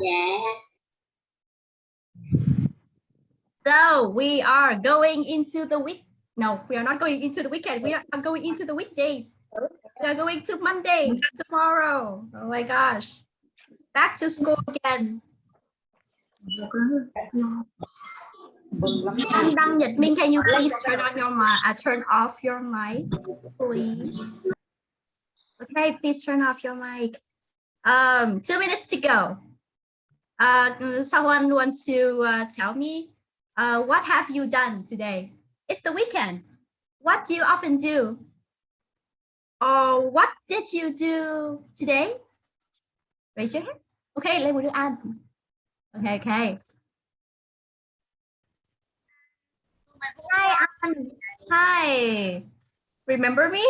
Dạ. So we are going into the week. No, we are not going into the weekend. We are going into the weekdays. We are going to Monday tomorrow. Oh my gosh. Back to school again. Minh, can you please turn on your mic? Uh, turn off your mic, please. Okay, please turn off your mic. Um, two minutes to go. Uh, someone wants to uh, tell me uh, what have you done today? It's the weekend. What do you often do? Or what did you do today? Raise your hand. Okay, lấy một đứa ăn. Okay, okay. Hi, Anne. Hi. Remember me?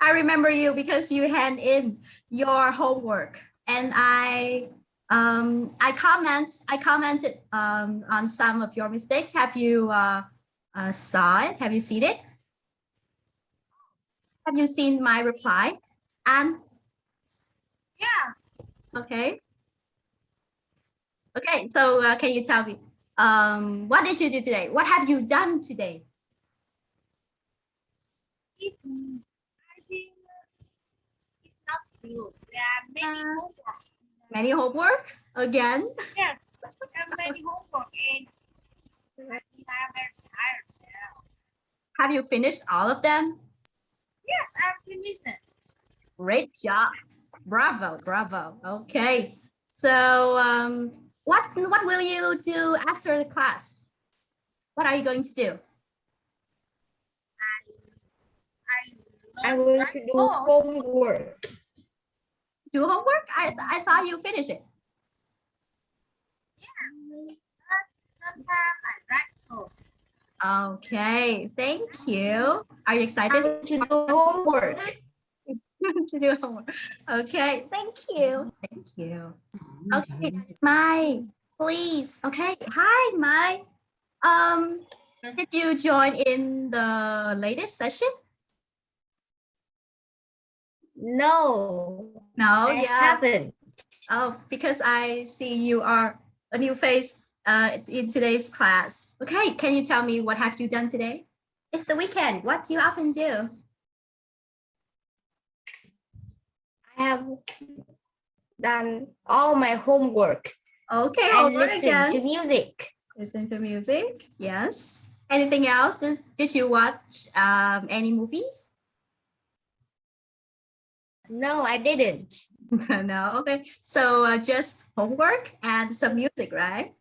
I remember you because you hand in your homework and I um, I comment I commented um, on some of your mistakes. Have you uh, uh, saw it? Have you seen it? Have you seen my reply? And Yeah. okay. Okay, so uh, can you tell me um, what did you do today? What have you done today? It, I think it's not true. There are many Uh, homework. Many homework again? Yes. There are many homework and I think very tired now. Have you finished all of them? Yes, I'm finished it. Great job. Bravo, bravo. Okay. So um, what, what will you do after the class? What are you going to do? I I'm learned going to do homework. Do homework? I, I thought you finished it. Yeah, I write. Okay, thank you. Are you excited to do homework. to do homework? Okay, thank you. Thank you. Okay, Mai, please. Okay, hi, Mai. Um, did you join in the latest session? No, No, I yeah. haven't. Oh, because I see you are a new face uh, in today's class. Okay, can you tell me what have you done today? It's the weekend. What do you often do? I have done all my homework Okay, and homework listen again. to music. Listen to music. Yes. Anything else? Did, did you watch um, any movies? No, I didn't. no. Okay. So uh, just homework and some music, right?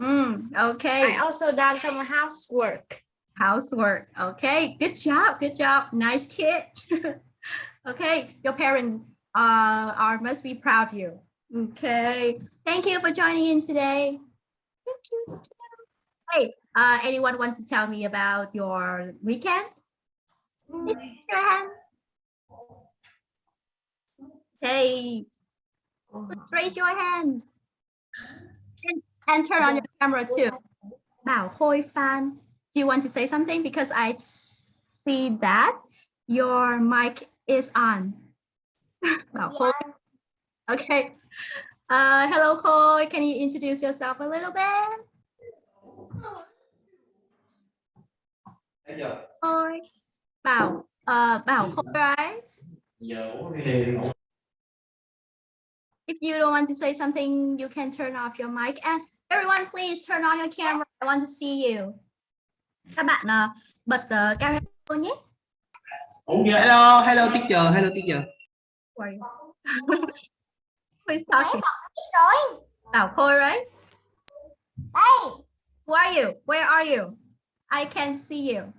Mm, okay. I also done some housework. Housework. Okay. Good job. Good job. Nice kid. okay. Your parents uh, are must be proud of you. Okay. Thank you for joining in today. Thank you. Hey, uh, anyone want to tell me about your weekend? Raise your hand. Okay. Let's raise your hand. And, and turn on your camera too. Bảo Hoi Fan, do you want to say something? Because I see that your mic is on. Bảo Hoi. Okay. Uh, hello, Khôi. Can you introduce yourself a little bit? Bây Khôi. Bảo, uh, Bảo Khôi, right? giờ ủa thì If you don't want to say something, you can turn off your mic. And everyone, please turn on your camera. I want to see you. Các bạn uh, bật uh, camera nhé. hello hello teacher hello teacher Who are you? Who is talking? Bảo Khôi, right? Who are you? Where are you? I can see you.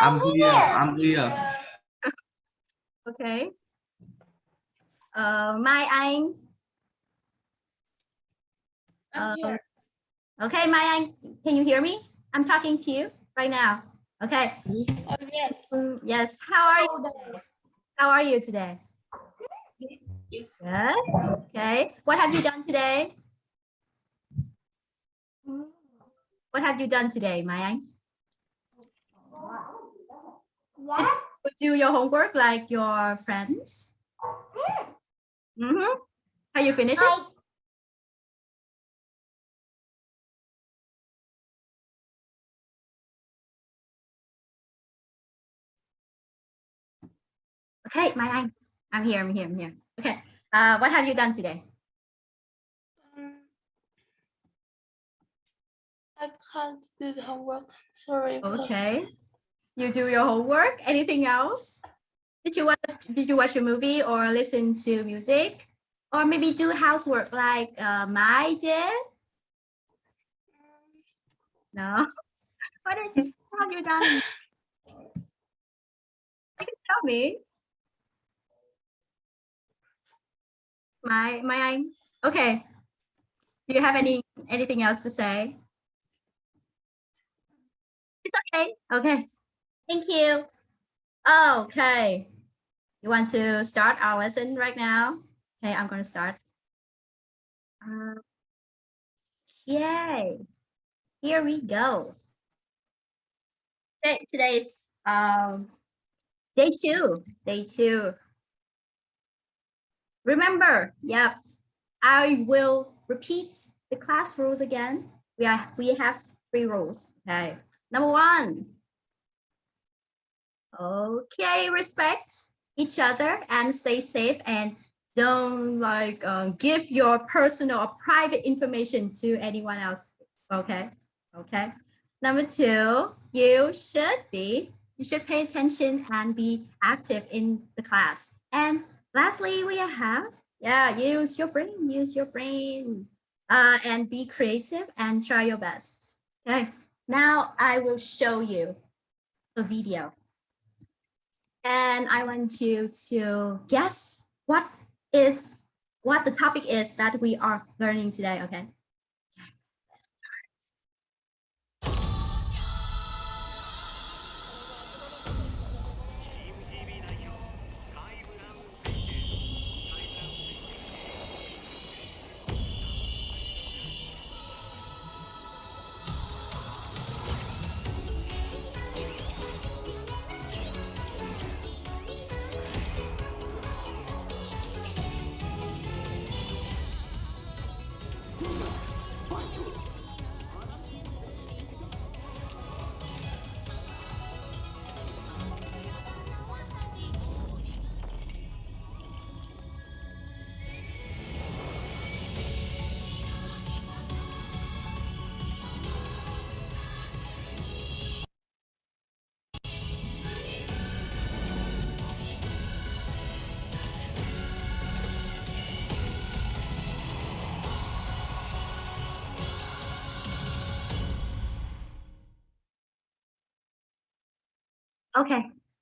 I'm here I'm here Okay. Uh, Mai Anh. I'm Uh, here. okay, Mai Anh, can you hear me? I'm talking to you right now. Okay. Oh, yes. Yes. How are you? Today? How are you today? Good. Okay. What have you done today? What have you done today, Mai Anh? Did you do your homework like your friends? Mm -hmm. Are you finished I, it? Okay, my eye. I'm here, I'm here, I'm here. Okay, uh, what have you done today? Mm, I can't do the homework. Sorry. Okay. You do your homework. Anything else? Did you watch did you watch a movie or listen to music? Or maybe do housework like uh, my did? No. What is have you done? You can tell me. My my Okay. Do you have any anything else to say? It's okay. Okay. Thank you. Okay. You want to start our lesson right now? Okay, I'm going to start. Uh, yay. Here we go. Today, today is um, day two. Day two. Remember, yep, I will repeat the class rules again. We are we have three rules. Okay. Number one. Okay, respect each other and stay safe and don't like um, give your personal or private information to anyone else. Okay. Okay. Number two, you should be, you should pay attention and be active in the class. And lastly, we have, yeah, use your brain, use your brain uh, and be creative and try your best. Okay. Now I will show you a video. And I want you to guess what is what the topic is that we are learning today, okay?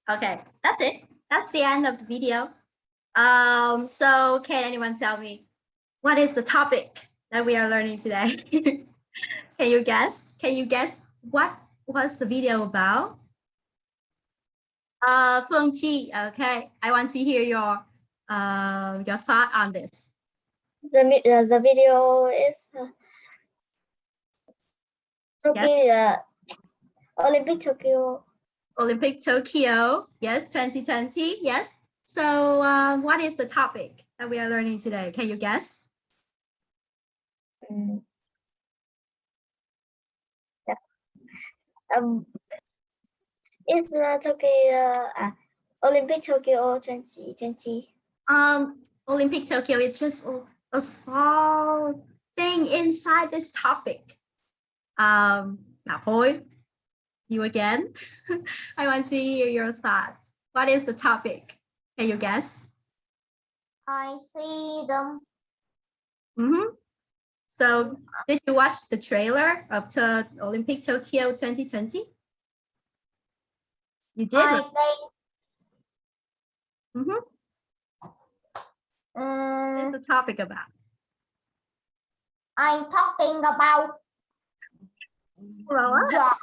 Okay, that's it. That's the end of the video. Um, so can anyone tell me what is the topic that we are learning today? can you guess? Can you guess what was the video about? Uh, Phương Chi, okay, I want to hear your uh, your thought on this. The uh, the video is uh, Tokyo uh, Olympic Tokyo. Olympic Tokyo, yes, 2020, yes. So uh, what is the topic that we are learning today? Can you guess? Mm. Yeah. Um, it's uh, Tokyo uh, Olympic Tokyo 2020. Um, Olympic Tokyo is just a, small thing inside this topic. Um, now, Hoi, you again. I want to hear your thoughts. What is the topic? Can you guess? I see them. Mm-hmm. So, did you watch the trailer of the Olympic Tokyo 2020? You did. right? think Mhm. um, What's the topic about? I'm talking about Well, job.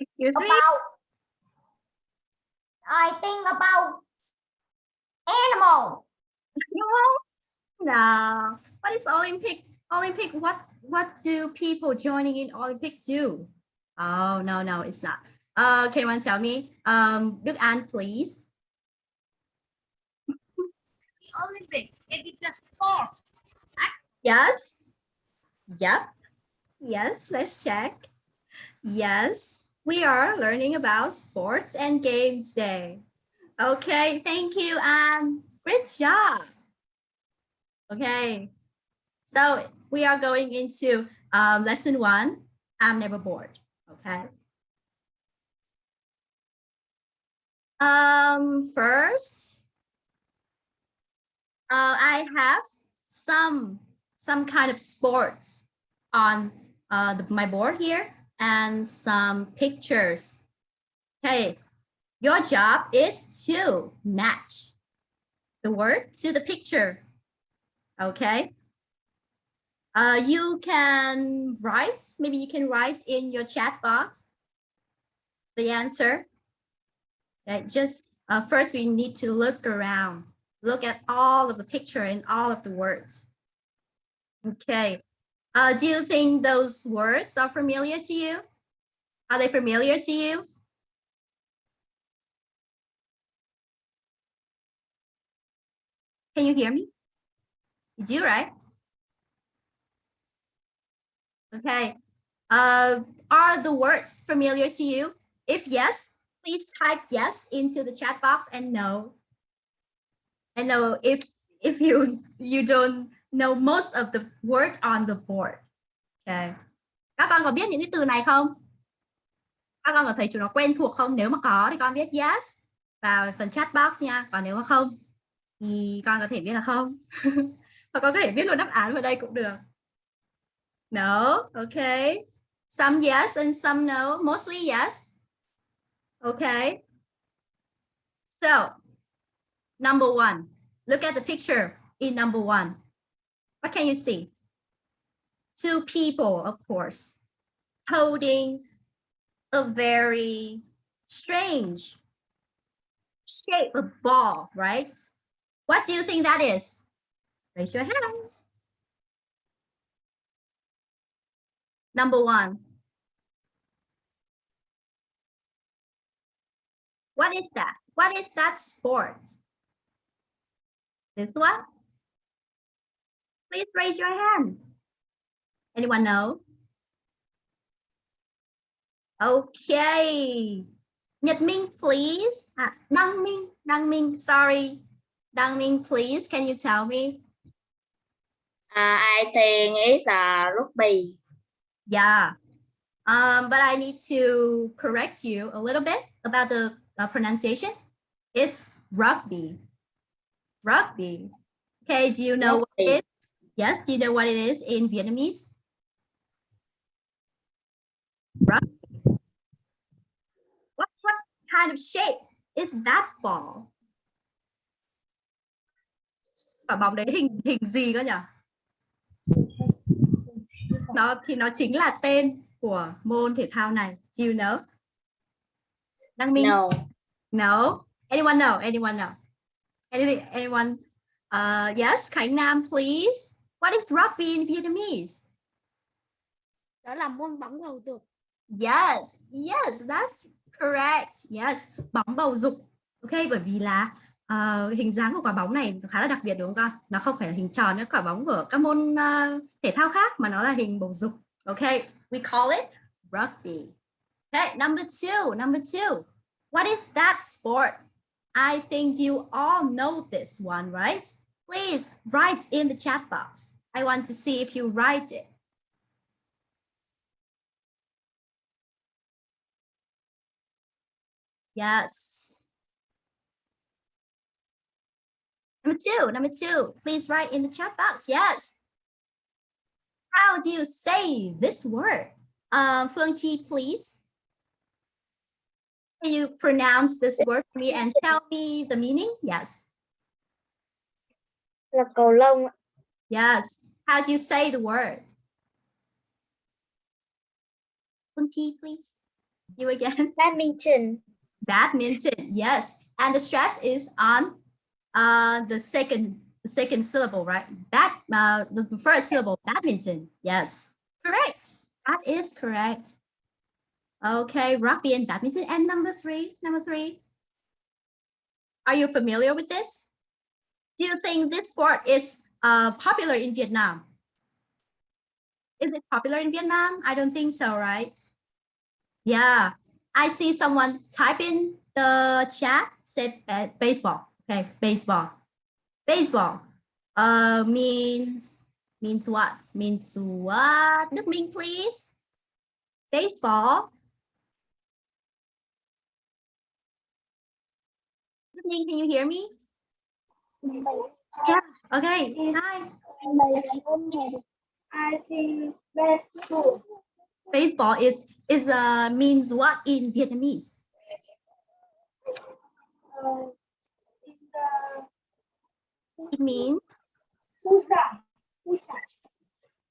Excuse me. About I think about animal. Won't? No. What is Olympic? Olympic, what what do people joining in Olympic do? Oh no, no, it's not. Uh, can anyone tell me? Um, Đức An, please. The Olympics. It is a sport. Yes. Yep. Yes, let's check. Yes, we are learning about sports and games day. Okay, thank you, Anne. Great job. Okay, so we are going into um, lesson one. I'm never bored. Okay. Um, first, uh, I have some some kind of sports on uh, the, my board here and some pictures. Okay, your job is to match the word to the picture. Okay. Uh, you can write, maybe you can write in your chat box the answer. Okay, just uh, first we need to look around, look at all of the picture and all of the words. Okay, uh, do you think those words are familiar to you? Are they familiar to you? Can you hear me? You do, right? Okay. Uh, are the words familiar to you? If yes, please type yes into the chat box and no. And no, if if you you don't know most of the word on the board. Okay. Các con có biết những cái từ này không? Các con có thấy chúng nó quen thuộc không? Nếu mà có thì con viết yes vào phần chat box nha. Còn nếu mà không thì con có thể viết là không. Và con có thể viết luôn đáp án vào đây cũng được. No, okay. Some yes and some no. Mostly yes. Okay. So, number one, look at the picture in number one. What can you see? Two people, of course, holding a very strange shape of ball, right? What do you think that is? Raise your hands. Number one. What is that? What is that sport? This one? Please raise your hand. Anyone know? Okay. Nhật Minh, please. À, Đăng Minh, Đăng Minh, sorry. Đăng Minh, please, can you tell me? Uh, I think it's a rugby. Yeah. Um, but I need to correct you a little bit about the uh, pronunciation. It's rugby. Rugby. Okay, do you know what it is? Yes, do you know what it is in Vietnamese? Rugby. What, what kind of shape is that ball? Quả bóng đấy hình hình gì cơ nhỉ? Nó thì nó chính là tên của môn thể thao này. Do you know? Đăng Minh? No. No. Anyone know? Anyone know? Anything? Anyone? Uh, yes, Khánh Nam, please. What is rugby in Vietnamese? Đó là môn bóng bầu dục. Yes, yes, that's correct. Yes, bóng bầu dục. Ok, bởi vì là uh, hình dáng của quả bóng này khá là đặc biệt đúng không con? Nó không phải là hình tròn như quả bóng của các môn uh, thể thao khác mà nó là hình bầu dục. Ok, we call it rugby. Okay, number two, number two. What is that sport? I think you all know this one, right? Please write in the chat box. I want to see if you write it. Yes. Number two, number two, please write in the chat box. Yes. How do you say this word? Um, Phương Chi, please. Can you pronounce this word for me and tell me the meaning? Yes. Là cầu lông. Yes. How do you say the word? Phương Chi, please. You again. badminton Badminton. Yes. And the stress is on uh, the second the second syllable, right? Bad, uh, the first syllable, badminton. Yes. Correct. That is correct. Okay, rugby and badminton. And number three, number three. Are you familiar with this? Do you think this sport is uh, popular in Vietnam? Is it popular in Vietnam? I don't think so, right? Yeah, I see someone type in the chat said baseball. Okay, baseball. Baseball uh, means means what? Means what? Đức Minh, please. Baseball. Can you hear me? Okay. Hi. I think baseball. Baseball is is uh means what in Vietnamese? Uh, It means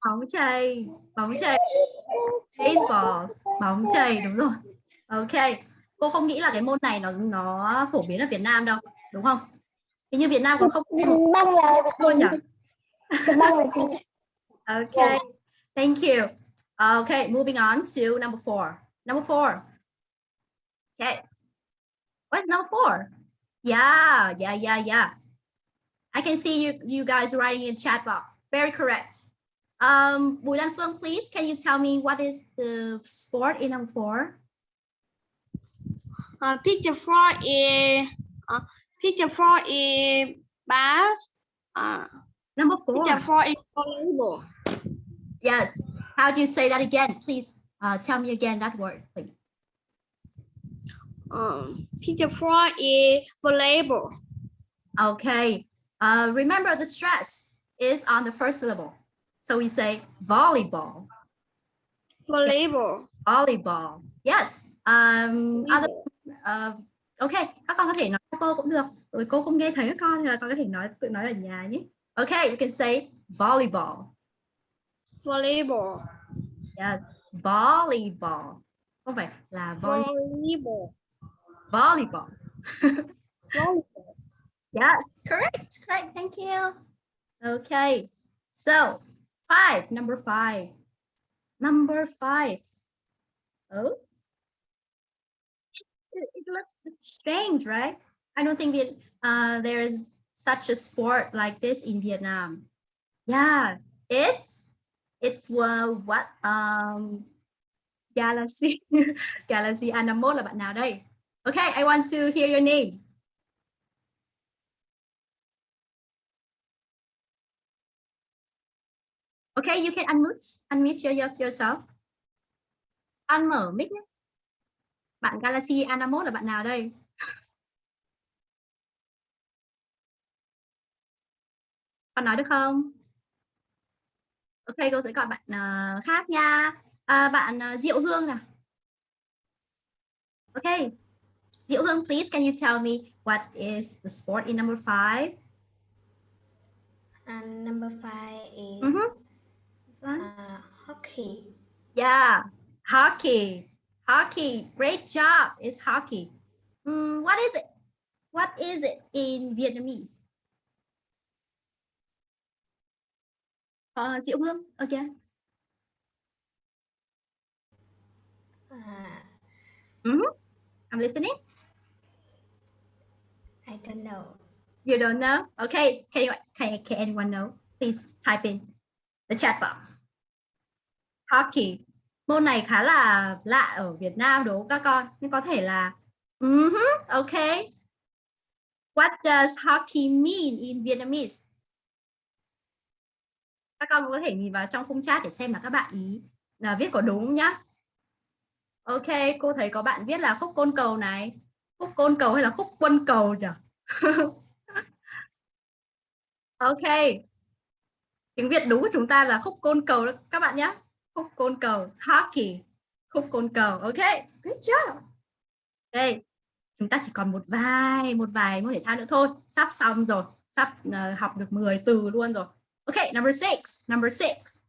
bóng chày, bóng chày. Baseball, bóng chày đúng rồi. Ok. Cô không nghĩ là cái môn này nó nó phổ biến ở Việt Nam đâu, đúng không? Hình như Việt Nam cũng không Băng là luôn nhỉ? băng là gì? Okay, thank you. Okay, moving on to number four. Number four. Okay. What's number four? Yeah, yeah, yeah, yeah. I can see you you guys writing in chat box. Very correct. Um, Bùi Lan Phương, please, can you tell me what is the sport in number four? Uh, picture four is uh, picture four is bass. Uh, Number four. picture four is volleyball. Yes. How do you say that again? Please uh, tell me again that word, please. Um, picture four is volleyball. Okay. Uh, remember the stress is on the first syllable. So we say volleyball, Volleyball. volleyball. Yes. Um, other, uh, ok, các con có thể nói cô cũng được. Rồi cô không nghe thấy các con thì là con có thể nói tự nói ở nhà nhé. Okay, you can say volleyball. Volleyball. Yes, volleyball. Không phải là volley, Volleyball. volleyball. Volleyball. Yes, correct, correct. Thank you. Okay, so five, number five, number five. Oh, it, looks strange, right? I don't think that uh, there is such a sport like this in Vietnam. Yeah, it's it's uh, what um Galaxy Galaxy Anamol là bạn nào đây? Okay, I want to hear your name. Okay, you can unmute, unmute your, your- yourself. Ăn mở mic nhé. Bạn Galaxy Anamot là bạn nào đây? Con nói được không? Ok, cô sẽ gọi bạn ờ, khác nha. À, bạn ờ, Diệu Hương nào. Ok. Diệu Hương, please, can you tell me what is the sport in number five? And number five is. This one? uh, hockey. Yeah, hockey. Hockey. Great job. It's hockey. Mm, what is it? What is it in Vietnamese? Uh, Diệu Hương, again. Uh, I'm listening. I don't know. You don't know? Okay. Can you can, can anyone know? Please type in the chat box. Hockey. Môn này khá là lạ ở Việt Nam đúng không các con? Nhưng có thể là Mhm, okay. What does hockey mean in Vietnamese? Các con có thể nhìn vào trong khung chat để xem là các bạn ý là viết có đúng nhá. Ok, cô thấy có bạn viết là khúc côn cầu này. Khúc côn cầu hay là khúc quân cầu nhỉ? Ok. Tiếng Việt đúng của chúng ta là khúc côn cầu đó các bạn nhé. Khúc côn cầu, hockey. Khúc côn cầu. Ok, good job. Đây, chúng ta chỉ còn một vài một vài môn thể thao nữa thôi. Sắp xong rồi. Sắp ờ, học được 10 từ luôn rồi. Ok, number six. Number six.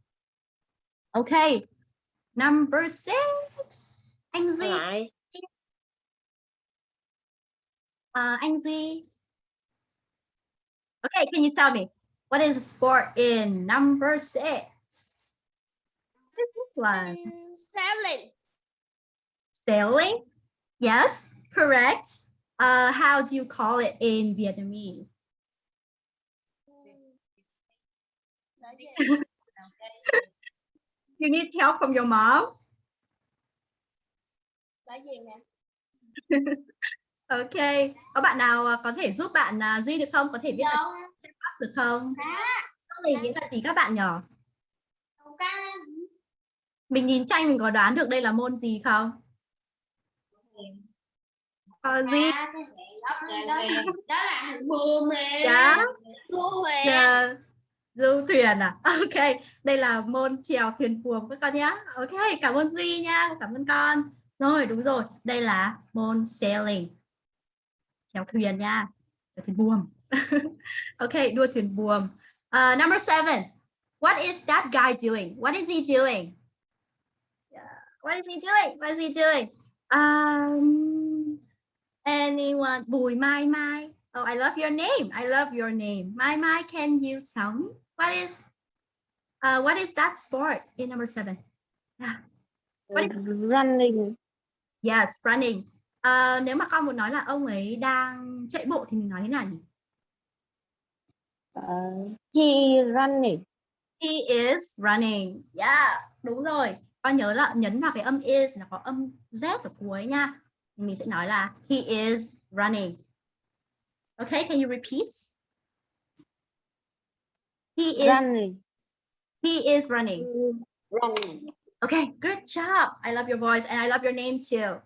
Ok. Number six. Anh Duy. Uh, anh Duy. Okay, can you tell me what is the sport in number six? This one. sailing Sailing? Yes, correct. Uh, how do you call it in Vietnamese? You need help from your mom? Ok, có bạn nào à, có thể giúp bạn à, Duy được không? Có thể viết ở đâu chat box được không? Này nghĩa là gì các bạn nhỏ? cái Mình nhìn tranh mình có đoán được đây là môn gì không? Ờ, Duy, đó, là buồm nè dạ, cô về dạ, du thuyền à? Ok, đây là môn chèo thuyền buồm các con nhé. Ok, cảm ơn Duy nha, cảm ơn con. Rồi, đúng rồi, đây là môn sailing. Chèo thuyền nha, chèo thuyền buồm. ok, đua thuyền buồm. Uh, number seven, what is that guy doing? What is he doing? What is he doing? What is he doing? Um, anyone? Bùi Mai Mai. Oh, I love your name. I love your name. Mai Mai, can you tell me what is uh, what is that sport in number seven? Yeah. What is running Yes, running. Ờ, nếu mà con muốn nói là ông ấy đang chạy bộ thì mình nói thế nào nhỉ? uh, he running He is running. Yeah, đúng rồi. Con nhớ là nhấn vào cái âm is là có âm z ở cuối nha. Mình sẽ nói là he is running. Okay, can you repeat? He is running he is running. running Okay, good job. I love your voice and I love your name too.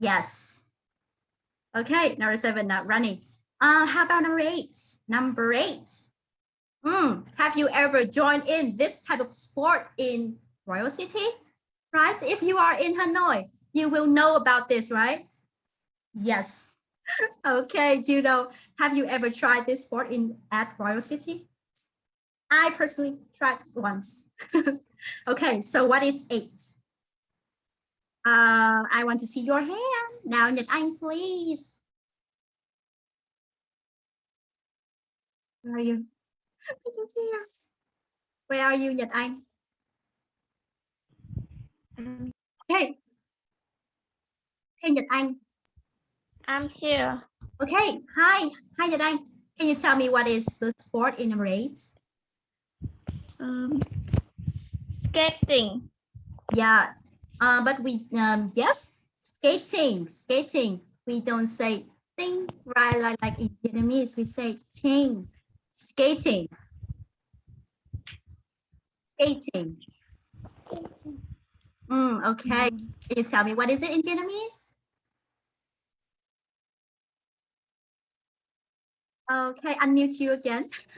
Yes. Okay, number seven, not running. Uh, how about number eight? Number eight. Hmm, have you ever joined in this type of sport in Royal City? Right? If you are in Hanoi, you will know about this, right? Yes. okay, do you know, have you ever tried this sport in at Royal City? I personally tried once. okay, so what is eight? Uh, I want to see your hand. Now, Nhật Anh, please. Where are you? See you. Where are you, Nhật Anh? Okay. Hey, Nhật Anh. I'm here Okay, hi. Hi, Nhật Anh. Can you tell me what is the sport in eight? um, skating Yeah, uh, but we, um, yes, skating, skating. We don't say thing, right? Like, like in Vietnamese, we say ting, skating. Skating. Mm, okay. Can you tell me what is it in Vietnamese? Okay, unmute you again.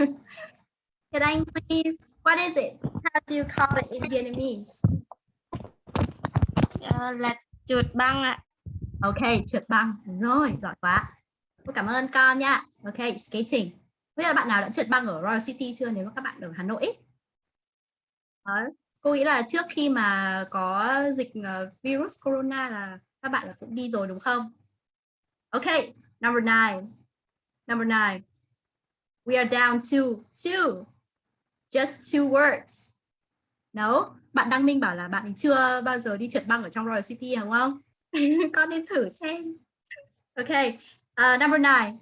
Can I please? What is it? How do you call it in Vietnamese? Ờ, là trượt băng ạ Ok, trượt băng. Đúng Rồi, giỏi quá. Tôi cảm ơn con nha. Ok, skating. Bây giờ bạn nào đã trượt băng ở Royal City chưa nếu mà các bạn ở Hà Nội? Đấy. Cô nghĩ là trước khi mà có dịch ờ, virus corona là các bạn là cũng đi rồi đúng không? Ok, number nine. Number nine. We are down to two. Just two words. No, bạn Đăng Minh bảo là bạn chưa bao giờ đi trượt băng ở trong Royal City đúng không? Con nên thử xem. Ok, uh, number nine.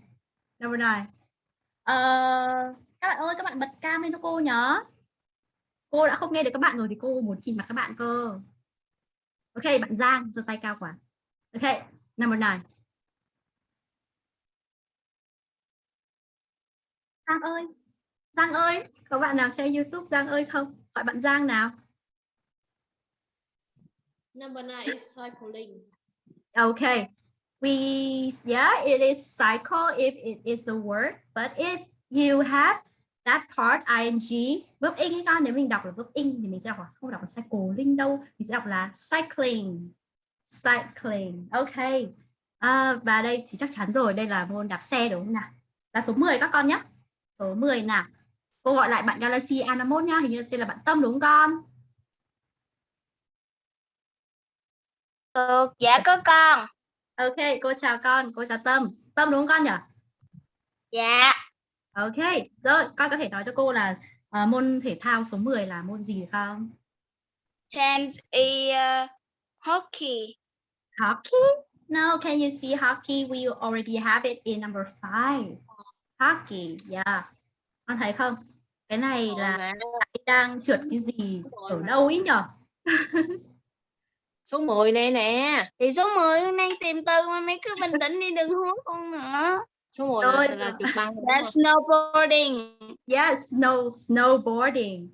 Number nine. Uh, các bạn ơi, các bạn bật cam lên cho cô nhớ. Cô đã không nghe được các bạn rồi thì cô muốn nhìn mặt các bạn cơ. Ok, bạn Giang, giơ tay cao quá. Ok, number nine. Giang ơi, Giang ơi, có bạn nào xem YouTube Giang ơi không? Gọi bạn Giang nào. number nine is cycling Okay. We yeah, it is cycle if it is a word, but if you have that part ing verb in ấy con nếu mình đọc là verb in thì mình sẽ đọc là không đọc là cycling đâu, mình sẽ đọc là cycling. Cycling. Okay. À, và đây thì chắc chắn rồi, đây là môn đạp xe đúng không nào? Là số 10 các con nhé. Số 10 nào. Cô gọi lại bạn Galaxy A51 nhá, hình như tên là bạn Tâm đúng không con? Được, dạ có con. Ok, cô chào con, cô chào Tâm. Tâm đúng không con nhỉ? Dạ, Ok, rồi con có thể nói cho cô là ờ, môn thể thao số 10 là môn gì không? tennis is uh, hockey. Hockey? No, can you see hockey? We already have it in number 5. Hockey, yeah. Con thấy không? Cái này là đang trượt cái gì ở đâu ý nhở? số 10 này nè thì số 10 con đang tìm từ mà mày cứ bình tĩnh đi đừng hú con nữa số 10 Rồi. là, là trượt băng đúng là không? snowboarding Yes, snow snowboarding.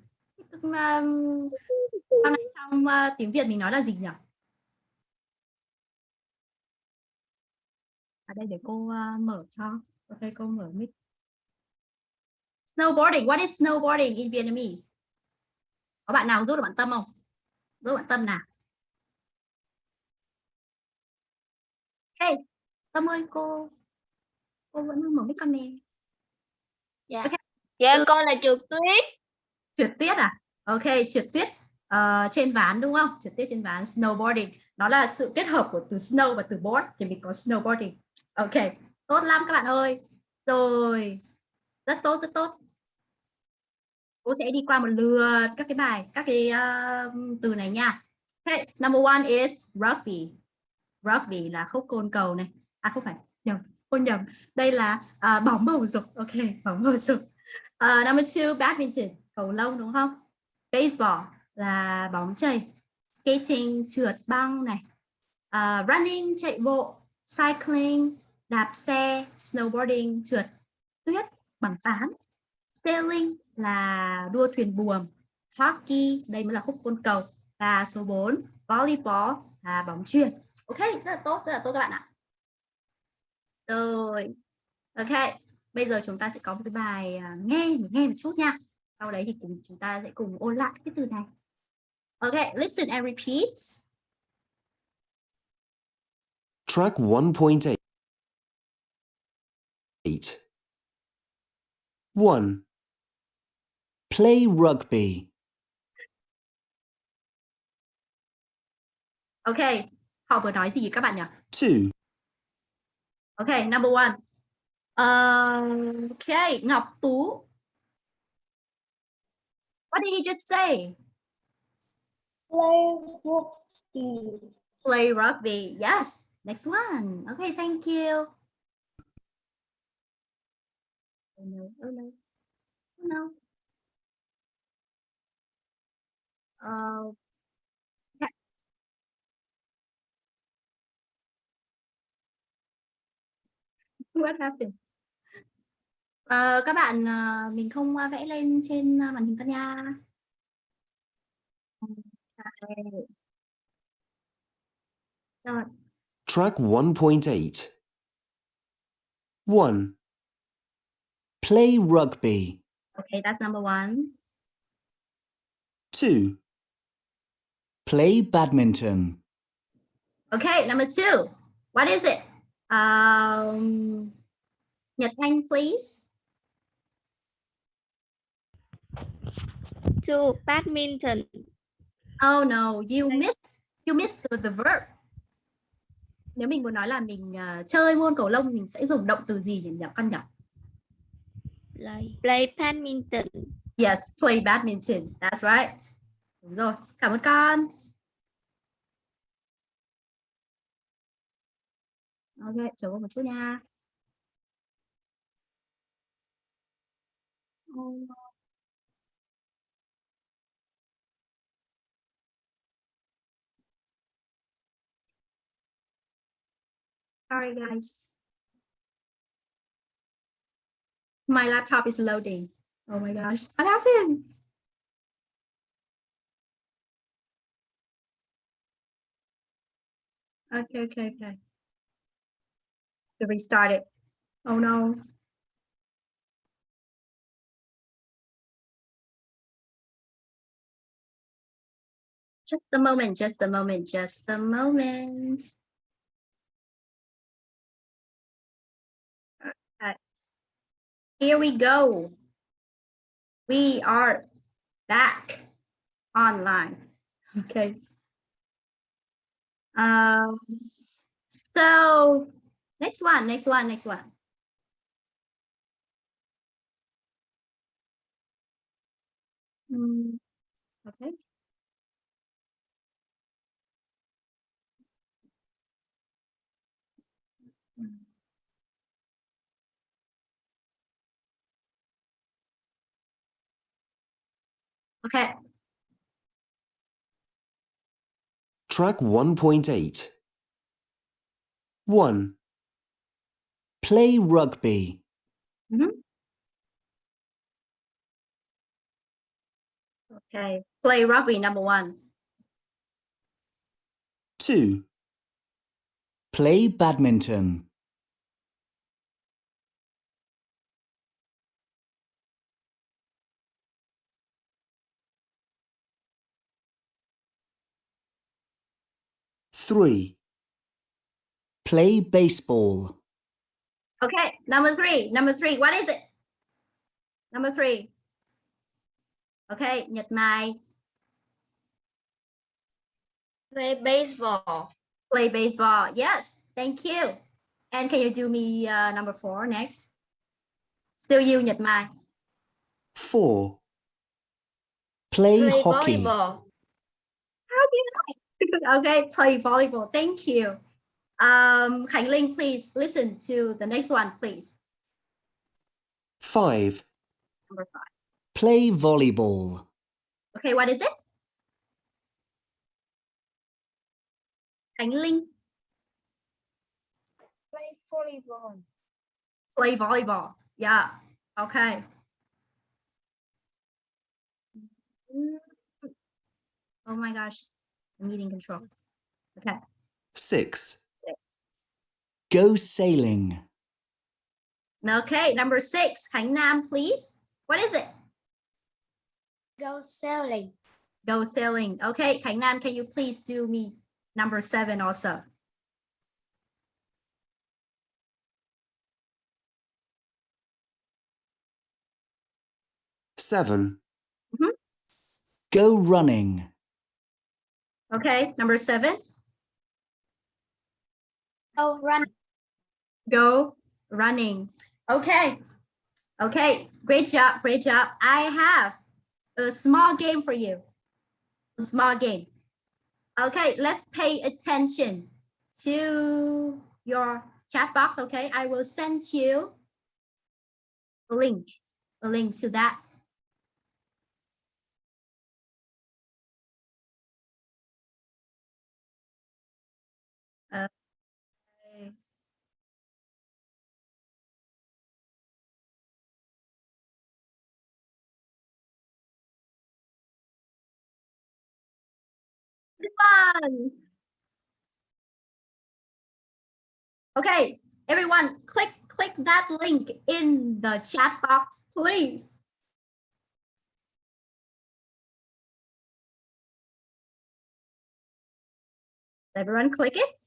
Um, sau này trong uh, tiếng Việt mình nói là gì nhỉ? Ở đây để cô uh, mở cho. Ok, cô mở mic. Snowboarding. What is snowboarding in Vietnamese? Có bạn nào giúp được bạn Tâm không? Giúp bạn Tâm nào? Hey, Tâm ơi, cô cô vẫn mở mic con nè. dạ. Con là trượt tuyết. Trượt tuyết à? Ok trượt tuyết ờ, trên ván đúng không? Trượt tuyết trên ván snowboarding. Nó là sự kết hợp của từ snow và từ board thì mình có snowboarding. Ok tốt lắm các bạn ơi. Rồi rất tốt rất tốt. Cô sẽ đi qua một lượt các cái bài các cái uh, từ này nha. Okay. number one is rugby. Rugby là khúc côn cầu này. À không phải nhầm cô nhầm đây là uh, bóng bầu dục ok bóng bầu dục Uh, number two, badminton, cầu lông đúng không? Baseball là bóng chày. Skating, trượt băng này. Uh, running, chạy bộ. Cycling, đạp xe. Snowboarding, trượt tuyết, bằng tán. Sailing là đua thuyền buồm. Hockey, đây mới là khúc côn cầu. Và số 4, volleyball là bóng chuyền. Ok, rất là tốt, rất là tốt các bạn ạ. Rồi, ok bây giờ chúng ta sẽ có một cái bài à, nghe nghe một chút nha sau đấy thì cùng chúng ta sẽ cùng ôn lại cái từ này ok listen and repeat Track 1.8. 1. Play rugby. ok họ vừa nói gì các bạn nhỉ 2. Ok number one. Uh, okay Ngọc Tú what did he just say? Play rugby. play rugby yes. Next one. Okay thank you. Oh no oh no. Oh no what happened Ờ, các bạn ờ, mình không ờ, vẽ lên trên màn hình con nha. Rồi. Track 1.8. 1. Play rugby. Okay, that's number one. 2. Play badminton. Okay, number two. What is it? Um, Nhật Anh, please. to badminton Oh no, you missed you missed the, the verb. Nếu mình muốn nói là mình ờ, chơi môn cầu lông mình sẽ dùng động từ gì nhỉ nhỉ con nhỉ? play play badminton Yes, play badminton. That's right. Đúng rồi. Cảm ơn con. Ok, chờ cô một chút nha. Alright Sorry, guys. My laptop is loading. Oh my gosh, what happened? Okay, okay, okay. To restart it. Oh no. Just a moment, just a moment, just a moment. Here we go. We are back online. Okay. Um, so next one, next one, next one. Mm, okay. Okay. Track 1.8. 1. Play rugby. Mm-hmm. Okay. Play rugby number one. 2. Play badminton. Three. Play baseball. Okay. Number three. Number three. What is it? Number three. Okay. Nhật Mai. Play baseball. Play baseball. Yes. Thank you. And can you do me uh, number four next? Still you, Nhật Mai. Four. Play, Play hockey. volleyball. okay, play volleyball. Thank you. Um, Khánh Linh, please listen to the next one, please. Five. Number five. Play volleyball. Okay, what is it? Khánh Linh, Play volleyball. play volleyball. Yeah. Okay. Mm. Oh my gosh. I'm meeting control. Okay. Six. Six. Go sailing. Okay, number six. Khánh Nam, please. What is it? Go sailing. Go sailing. Okay, Khánh Nam, can you please do me number seven also? Seven. Mhm. Go running. Okay, number seven. Go run. Go running. Okay. Okay, great job, great job. I have a small game for you. A small game. Okay, let's pay attention to your chat box. Okay, I will send you a link, a link to that. Fun. Okay, everyone, click click that link in the chat box, please. Everyone click it.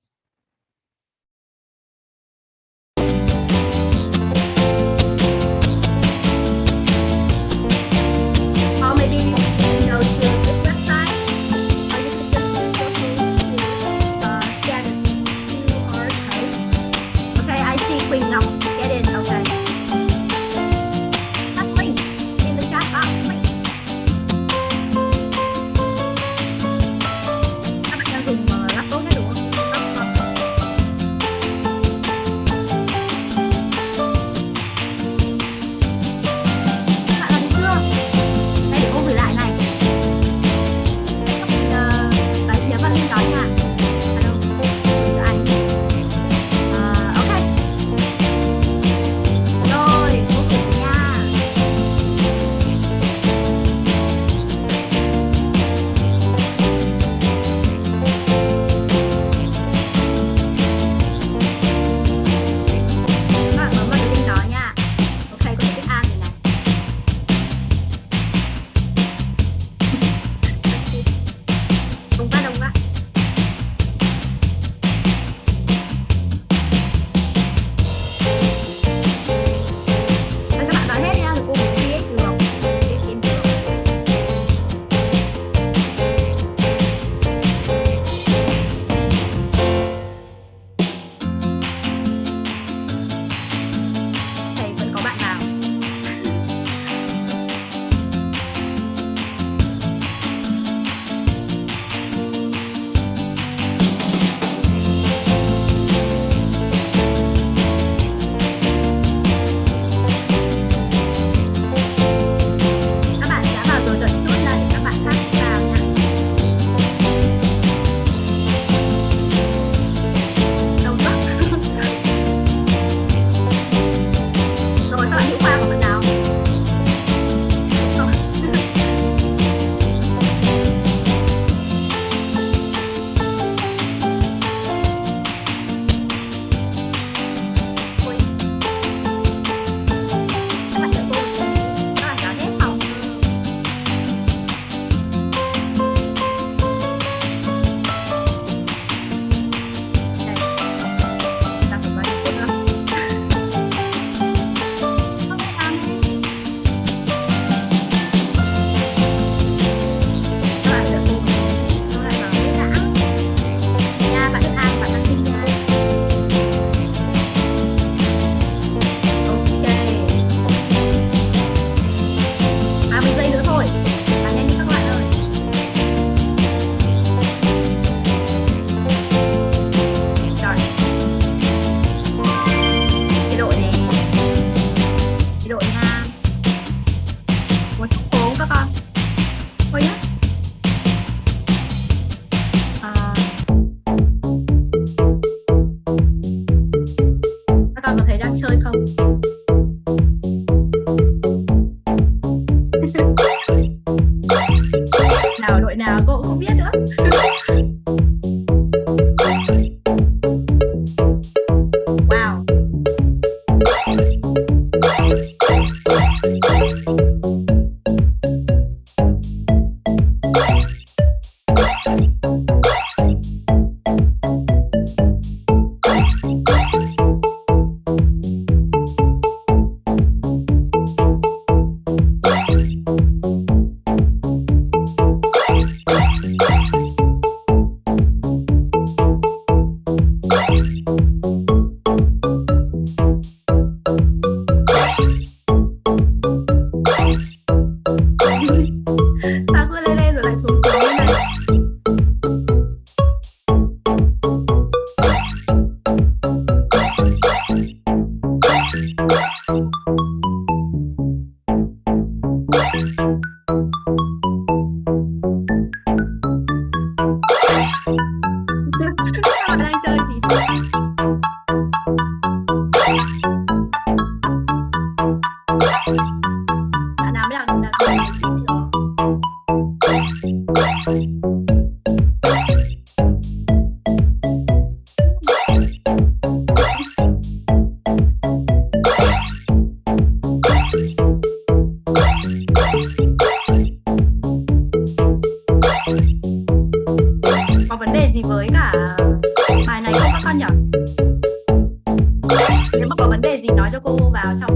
nếu mà có vấn đề gì nói cho cô vào trong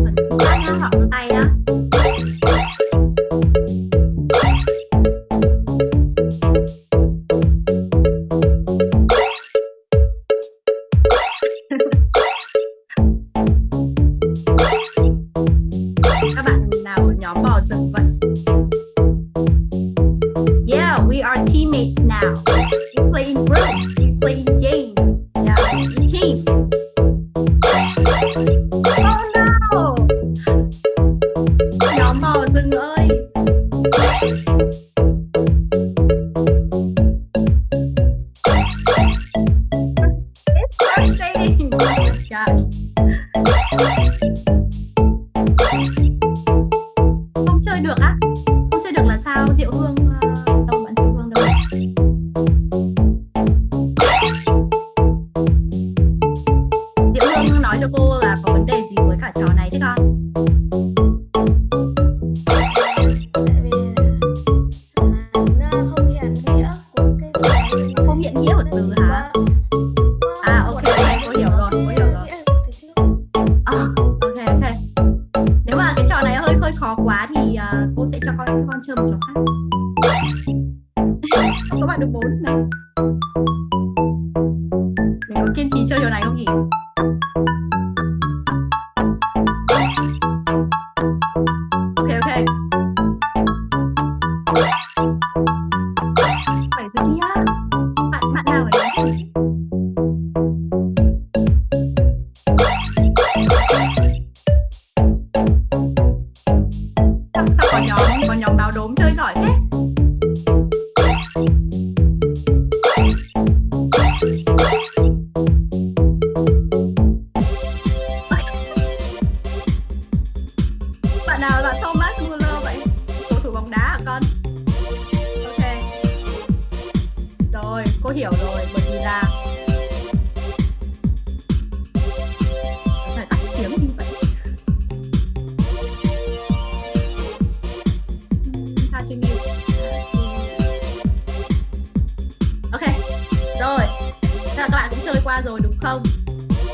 không?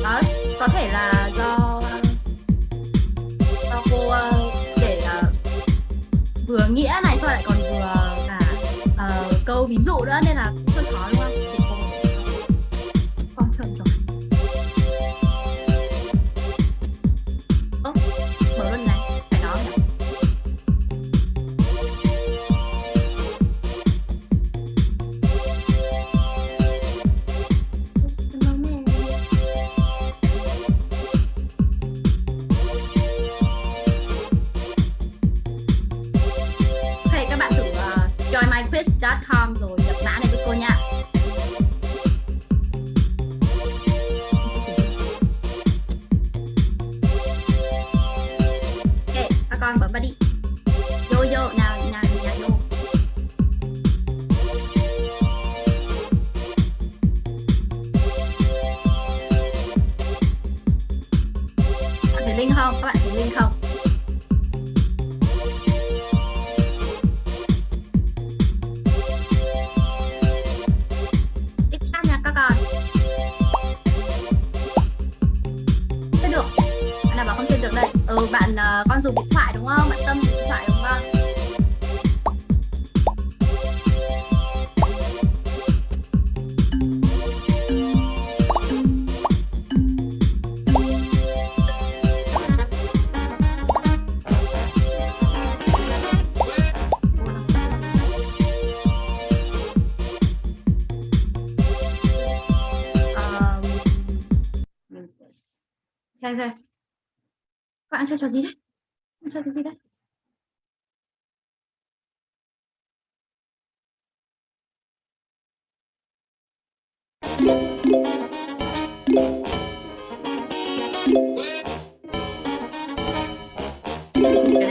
Đó có thể là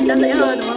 Nó dễ hơn đúng không?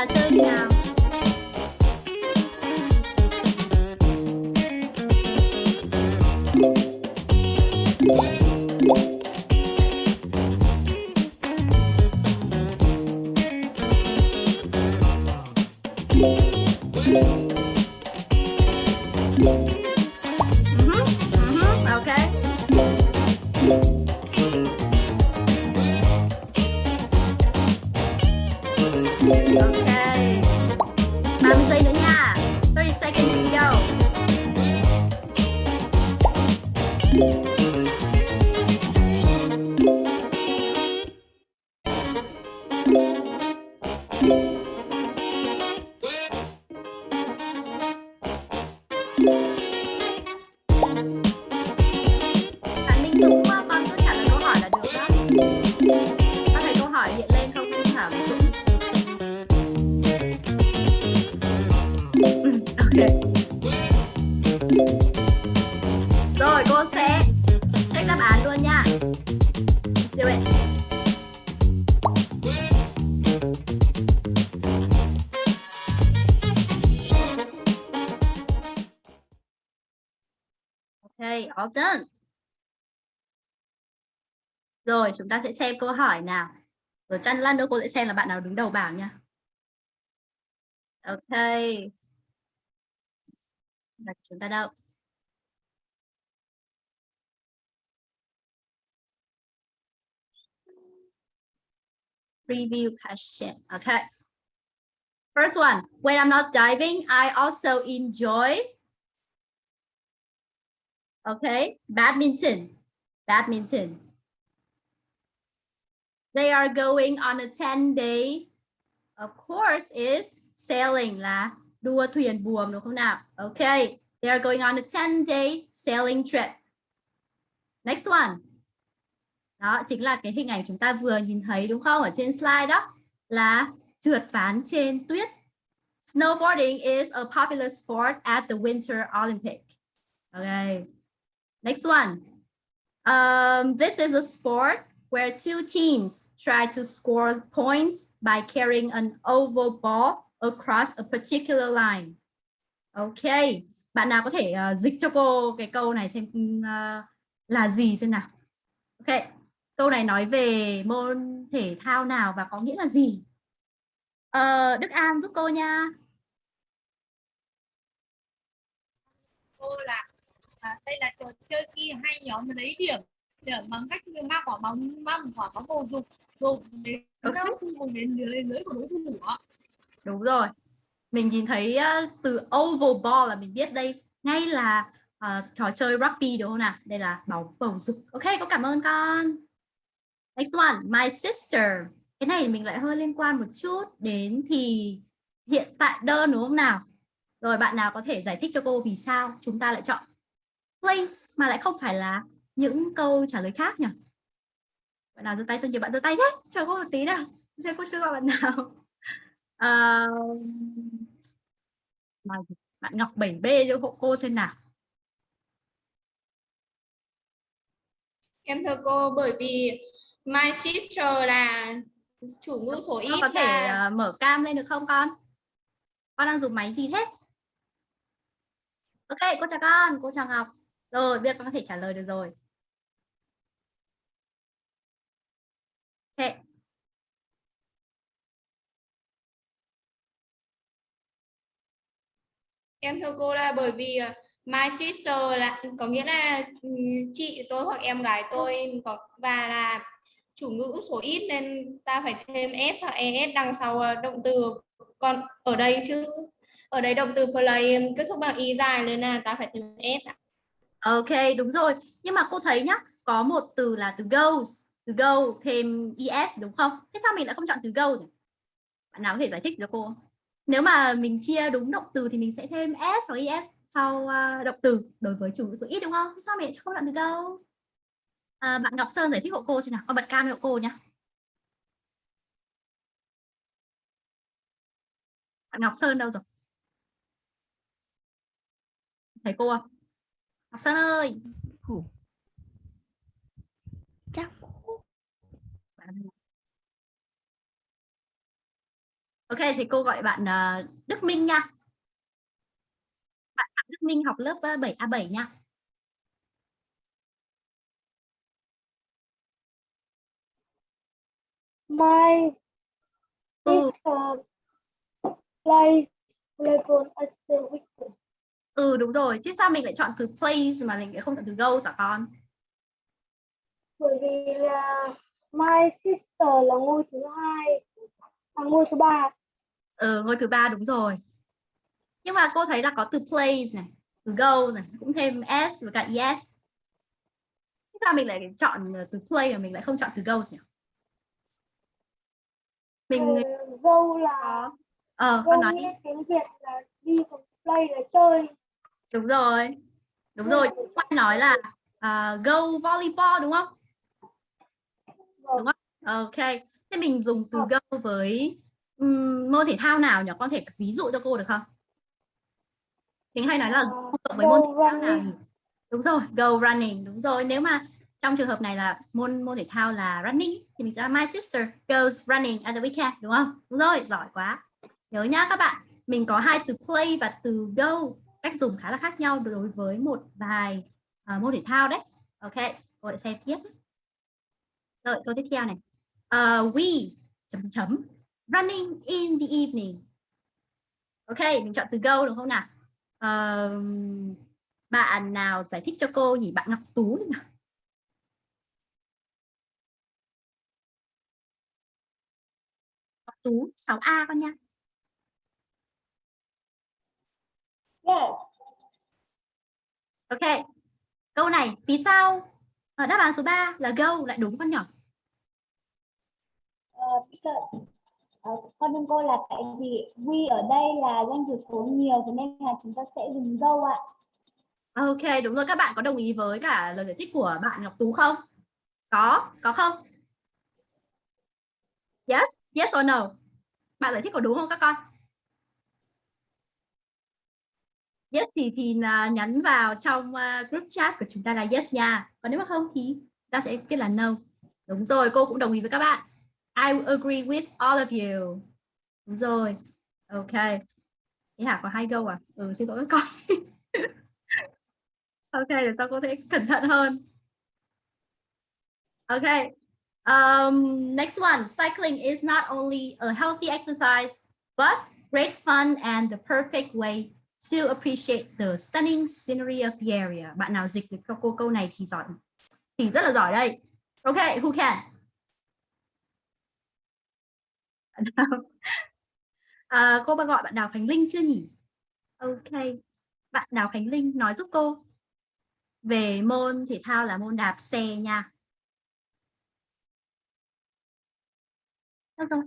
và chơi chào Ok. Rồi, chúng ta sẽ xem câu hỏi nào. Rồi chăn lăn nữa cô sẽ xem là bạn nào đứng đầu bảng nha. Ok. Đặt chúng ta đâu? Preview question. Okay. First one, when I'm not diving, I also enjoy Okay, badminton. Badminton. They are going on a 10 day. Of course is sailing là đua thuyền buồm đúng không nào? Okay, they are going on a 10 day sailing trip. Next one. Đó chính là cái hình ảnh chúng ta vừa nhìn thấy đúng không? Ở trên slide đó là trượt ván trên tuyết. Snowboarding is a popular sport at the Winter Olympics. Okay. Next one. Um, this is a sport where two teams try to score points by carrying an oval ball across a particular line. Okay, bạn nào có thể uh, dịch cho cô cái câu này xem uh, là gì xem nào. Ok, câu này nói về môn thể thao nào và có nghĩa là gì? Uh, Đức An giúp cô nha. cô là à, đây là trò chơi khi hai nhóm lấy điểm điểm bằng cách mang quả bóng mang quả bóng bầu dục dục đến okay. cùng đến lưới của đối thủ. Đúng rồi. Mình nhìn thấy uh, từ oval ball là mình biết đây ngay là uh, trò chơi rugby đúng không nào? Đây là bóng bầu dục. Ok, có cảm ơn con. Next one, my sister. Cái này mình lại hơi liên quan một chút đến thì hiện tại đơn đúng không nào? Rồi bạn nào có thể giải thích cho cô vì sao chúng ta lại chọn place mà lại không phải là những câu trả lời khác nhỉ? Bạn nào giơ tay sao nhiều bạn giơ tay thế? Chờ cô một tí nào. Xem cô chưa gọi bạn nào. Mà bạn Ngọc 7B cho hộ cô xem nào. Em thưa cô bởi vì my sister là chủ ngữ số Con ít có thể à, mở cam lên được không con? Con đang dùng máy gì thế? Ok, cô chào con, cô chào Ngọc. Rồi, bây giờ con có thể trả lời được rồi. Okay. em thưa cô là bởi vì ờ, my sister là có nghĩa là ừ, chị tôi hoặc em gái tôi có và là chủ ngữ số ít nên ta phải thêm s hoặc es đằng sau ờ, động từ còn ở đây chứ ở đây động từ play kết thúc bằng y dài nên là ta phải thêm s ạ. Ok, đúng rồi. Nhưng mà cô thấy nhá, có một từ là từ goes, từ go thêm es đúng không? Thế sao mình lại không chọn từ go nhỉ? Bạn nào có thể giải thích cho cô? không? Nếu mà mình chia đúng động từ thì mình sẽ thêm s hoặc es sau ờ, động từ đối với chủ ngữ số ít đúng không? Thế sao mình lại không chọn từ goes? À, bạn Ngọc Sơn giải thích hộ cô xem nào. Con bật cam hộ cô nhá. Bạn Ngọc Sơn đâu rồi? Thấy cô không? Ngọc Sơn ơi. chắc Ok thì cô gọi bạn ờ, Đức Minh nha. Bạn, bạn Đức Minh học lớp ờ, 7A7 nha. My Ừ, sister plays volleyball at the weekend. Ừ đúng rồi. Thế sao mình lại chọn từ plays mà mình lại không chọn từ goes hả con? Bởi vì là my sister là ngôi thứ hai, là ngôi thứ ba. Ừ, ngôi thứ ba đúng rồi. Nhưng mà cô thấy là có từ plays này, từ goes này, cũng thêm s và cả es. Thế sao mình lại chọn ờ, từ play mà mình lại không chọn từ goes nhỉ? Mình Ờ, Go là ờ go con nói đi. tiếng Việt là đi play là chơi. Đúng rồi. Đúng rồi, Quan nói là à, go volleyball đúng không? Vâng. Ok, thế mình dùng từ go với ừm, môn thể thao nào nhỉ? Con thể ví dụ cho cô được không? Mình hay nói là Ờ, hợp với môn go thể thao nào nhỉ? Đúng rồi, go running, đúng rồi. Nếu mà trong trường hợp này là môn môn thể thao là running thì mình sẽ là my sister goes running at the weekend đúng không? Đúng rồi, giỏi quá. Nhớ nhá các bạn, mình có hai từ play và từ go, cách dùng khá là khác nhau đối với một vài uh, môn thể thao đấy. Ok, cô lại xem tiếp. Rồi, câu tiếp theo này. Uh, we chấm chấm running in the evening. Ok, mình chọn từ go đúng không nào? uh, bạn nào giải thích cho cô nhỉ? Bạn Ngọc Tú nào? Ngọc Tú 6A con nha. Yes. Ok. Câu này vì sao ở đáp án số 3 là go lại đúng con nhỏ? Because- ờ, con đừng cô là tại vì we ở đây là danh từ số nhiều thế nên là chúng ta sẽ dùng dâu ạ. Ok, đúng rồi. Các bạn có đồng ý với cả lời giải thích của bạn Ngọc Tú không? Có, có không? Yes, yes or no? Bạn giải thích có đúng không các con? Yes thì thì là nhắn vào trong ờ, group chat của chúng ta là yes nha. Còn nếu mà không thì ta sẽ kết là no. Đúng rồi, cô cũng đồng ý với các bạn. I agree with all of you. Đúng rồi. Ok. Thế hả có hai câu à? Ừ, xin lỗi các con. ok, để tao có thể cẩn thận hơn. Ok. Um, next one. Cycling is not only a healthy exercise, but great fun and the perfect way to appreciate the stunning scenery of the area. Bạn nào dịch được cho cô câu này thì giỏi, thì rất là giỏi đây. Ok, who can? À, cô ba gọi bạn Đào Khánh Linh chưa nhỉ? Ok, bạn Đào Khánh Linh nói giúp cô về môn thể thao là môn đạp xe nha. Được rồi.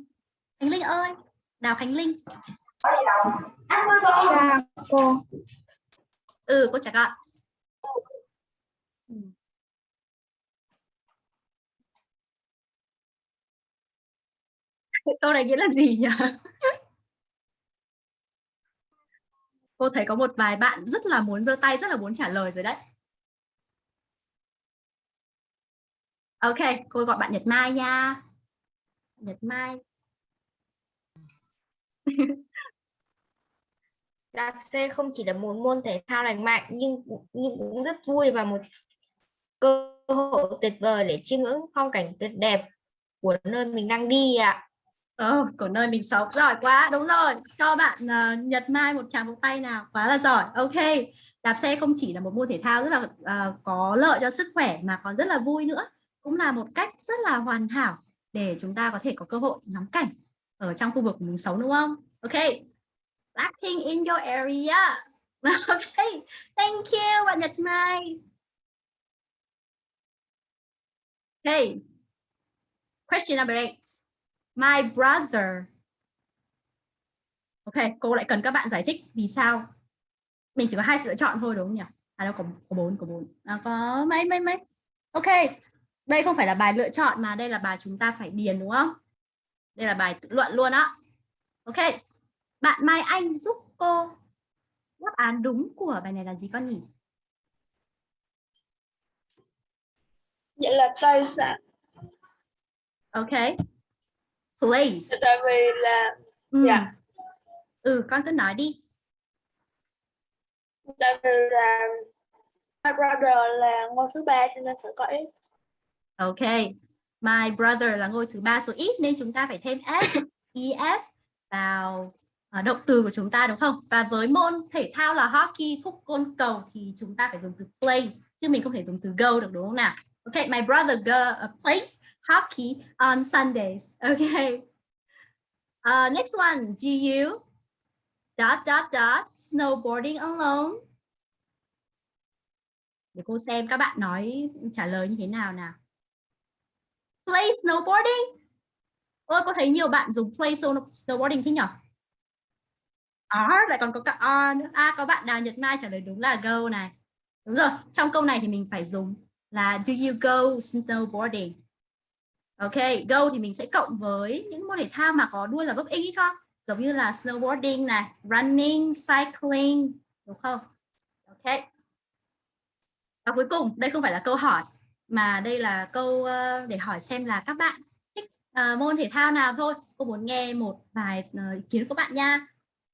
Khánh Linh ơi, Đào Khánh Linh. Chào cô. Ừ, cô chào ạ. Ừ. Câu này nghĩa là gì nhỉ? Cô thấy có một vài bạn rất là muốn giơ tay, rất là muốn trả lời rồi đấy. Ok, cô gọi bạn Nhật Mai nha. Nhật Mai. Đạp xe không chỉ là một môn thể thao lành mạnh nhưng nhưng cũng rất vui và một cơ hội tuyệt vời để chiêm ngưỡng phong cảnh tuyệt đẹp của nơi mình đang đi ạ. Ờ, của nơi mình sống. Giỏi quá đúng rồi. Cho bạn uh, Nhật Mai một tràng vỗ tay nào. Quá là giỏi. Ok. Đạp xe không chỉ là một môn thể thao rất là uh, có lợi cho sức khỏe mà còn rất là vui nữa. Cũng là một cách rất là hoàn hảo để chúng ta có thể có cơ hội ngắm cảnh ở trong khu vực của mình sống đúng không? Ok. Blackpink in your area okay. thank you bạn Nhật Mai okay question number eight My brother. Ok, cô lại cần các bạn giải thích vì sao. Mình chỉ có hai sự lựa chọn thôi đúng không nhỉ? À đâu có có bốn, có bốn. À, có mấy mấy mấy. Ok. Đây không phải là bài lựa chọn mà đây là bài chúng ta phải điền đúng không? Đây là bài tự luận luôn á. Ok. Bạn Mai Anh giúp cô đáp án đúng của bài này là gì con nhỉ? Vậy là tài sản. Ok. Place. Tại vì là Ừ. Dạ. Ừ, con cứ nói đi. tại vì là my brother là ngôi thứ ba cho nên phải có ít. Ok, my brother là ngôi thứ ba số ít nên chúng ta phải thêm s, es vào À, động từ của chúng ta đúng không? Và với môn thể thao là hockey, khúc côn cầu thì chúng ta phải dùng từ play chứ mình không thể dùng từ go được đúng không nào? Ok, my brother go, uh, plays hockey on Sundays. Ok. Uh, next one, do you dot dot dot snowboarding alone? Để cô xem các bạn nói trả lời như thế nào nào. Play snowboarding. Ôi, có thấy nhiều bạn dùng play snowboarding thế nhỉ? R lại còn có cả R nữa. À, có bạn Đào Nhật Mai trả lời đúng là go này. Đúng rồi, trong câu này thì mình phải dùng là do you go snowboarding? Ok, go thì mình sẽ cộng với những môn thể thao mà có đuôi là vấp x không? Giống như là snowboarding này, running, cycling, đúng không? Ok. Và cuối cùng, đây không phải là câu hỏi mà đây là câu ờ, để hỏi xem là các bạn thích ờ, môn thể thao nào thôi. Cô muốn nghe một vài ờ, ý kiến của bạn nha.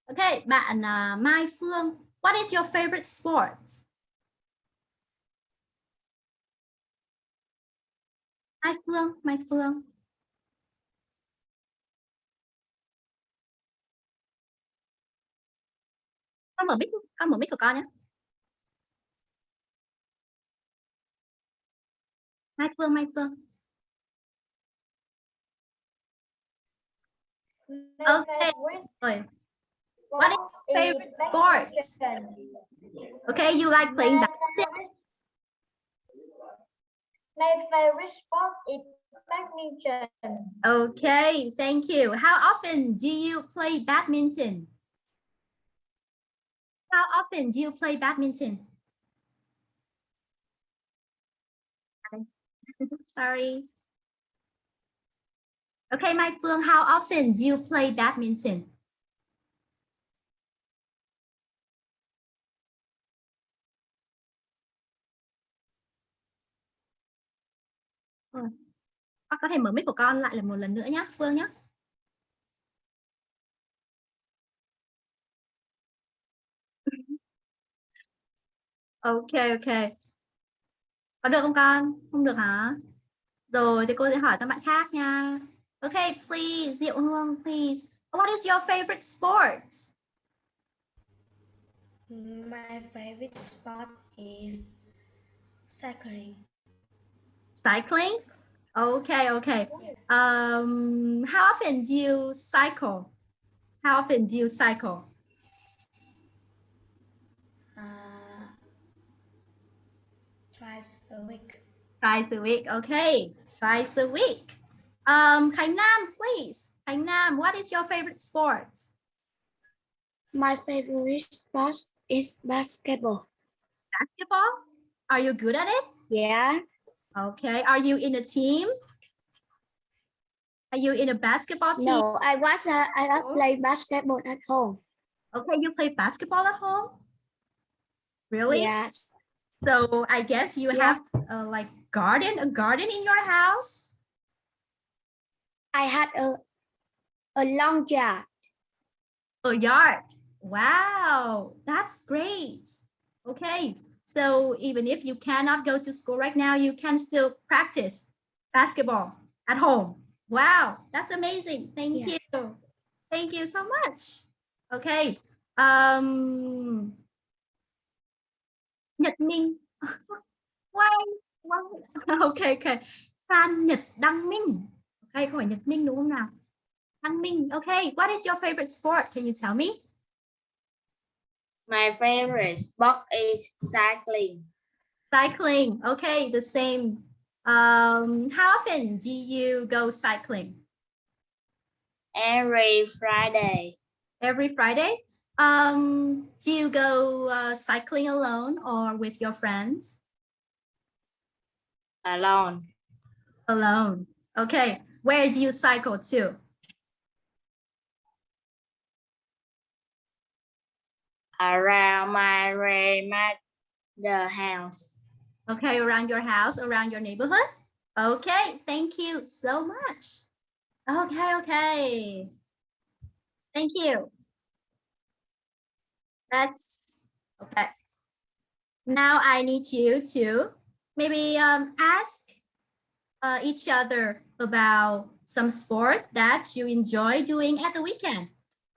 Ok, bạn ờ, Mai Phương, what is your favorite sport? Mai Phương, Mai Phương. Con mở mic, con mở mic của con nhé. Mai Phương, Mai Phương. Okay. Rồi. What is your favorite sport? Okay, you like playing badminton? My favorite sport is badminton. Okay, thank you. How often do you play badminton? How often do you play badminton? Sorry. Okay, my Phương, how often do you play badminton? Con có thể mở mic của con lại là một lần nữa nhé, Phương nhé. Ok, ok. Có được không con? Không được hả? Rồi thì cô sẽ hỏi cho bạn khác nha. Ok, please, Diệu Hương, please. What is your favorite sport? My favorite sport is cycling. Cycling? Okay, okay. Um, how often do you cycle? How often do you cycle? Uh, twice a week. Twice a week. Okay, twice a week. Um, Khánh Nam, please. Khánh Nam, what is your favorite sport? My favorite sport is basketball. Basketball? Are you good at it? Yeah. Okay. Are you in a team? Are you in a basketball team? No, I was uh, I was play basketball at home. Okay, you play basketball at home? Really? Yes. So I guess you Yeah. have uh, like garden, a garden in your house? I had a a long yard. A yard. Wow, that's great. Okay, so even if you cannot go to school right now, you can still practice basketball at home. Wow, that's amazing. Thank Yeah. you. Thank you so much. Okay. Um Nhật Minh. Why? Why? Okay, okay. Phan Nhật Đăng Minh. Okay, không phải Nhật Minh đúng không nào? Đăng Minh. Okay, what is your favorite sport? Can you tell me? My favorite sport is cycling. Cycling. Okay, the same. Um, how often do you go cycling? Every Friday. Every Friday? Um, do you go uh, cycling alone or with your friends? Alone. Alone. Okay, where do you cycle to? Around my grandmother house. Okay, around your house, around your neighborhood? Okay, thank you so much. Okay, okay. Thank you. That's okay. Now I need you to maybe um, ask uh, each other about some sport that you enjoy doing at the weekend.